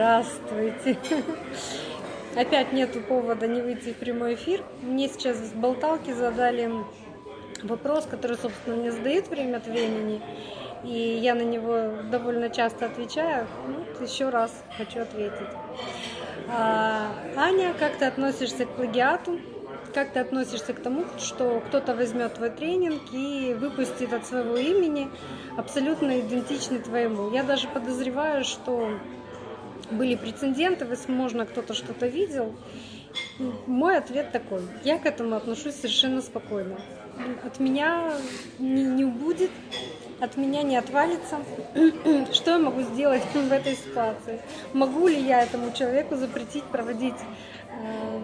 Здравствуйте! Опять нету повода не выйти в прямой эфир. Мне сейчас с болталки задали вопрос, который, собственно, мне задают время от времени. И я на него довольно часто отвечаю. Ну, еще раз хочу ответить. А, Аня, как ты относишься к плагиату? Как ты относишься к тому, что кто-то возьмет твой тренинг и выпустит от своего имени абсолютно идентичный твоему? Я даже подозреваю, что были прецеденты, возможно, кто-то что-то видел. Мой ответ такой. Я к этому отношусь совершенно спокойно. От меня не, не убудет, от меня не отвалится. Что я могу сделать в этой ситуации? Могу ли я этому человеку запретить проводить э,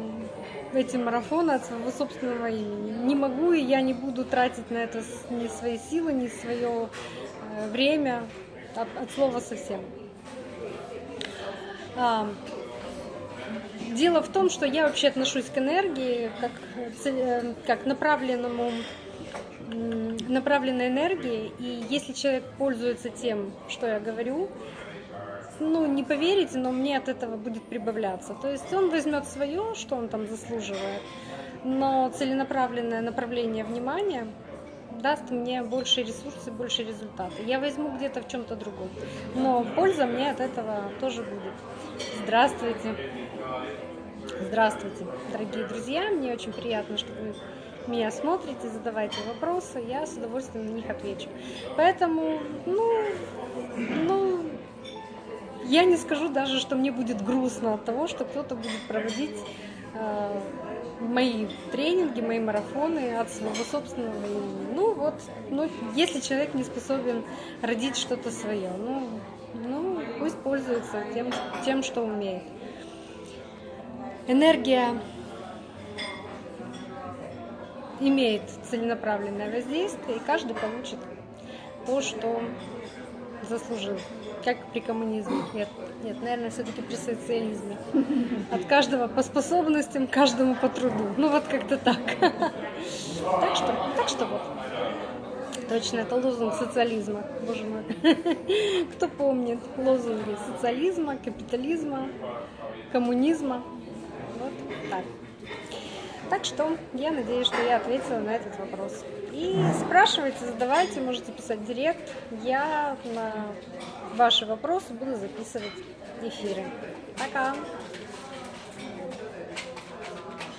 эти марафоны от своего собственного имени? Не могу, и я не буду тратить на это ни свои силы, ни свое э, время от, от слова совсем. Дело в том, что я вообще отношусь к энергии как, э, как направленному направленной энергии, и если человек пользуется тем, что я говорю, ну, не поверите, но мне от этого будет прибавляться. То есть он возьмет свое, что он там заслуживает, но целенаправленное направление внимания даст мне больше ресурсов, больше результата. Я возьму где-то в чем-то другом, но польза мне от этого тоже будет. Здравствуйте! Здравствуйте, дорогие друзья! Мне очень приятно, что вы меня смотрите, задавайте вопросы, я с удовольствием на них отвечу. Поэтому, ну, ну, я не скажу даже, что мне будет грустно от того, что кто-то будет проводить э, мои тренинги, мои марафоны от своего собственного имени. Ну вот, ну, если человек не способен родить что-то свое, ну, ну, пусть пользуется тем, тем, что умеет. Энергия имеет целенаправленное воздействие, и каждый получит то, что заслужил. Как при коммунизме. Нет, нет, наверное, все-таки при социализме. От каждого по способностям, каждому по труду. Ну вот как-то так. Так что, так что вот. Точно, это лозунг социализма, боже мой. Кто помнит лозунги социализма, капитализма, коммунизма? Вот так. Так что я надеюсь, что я ответила на этот вопрос. И спрашивайте, задавайте, можете писать в директ. Я на ваши вопросы буду записывать эфиры. Пока!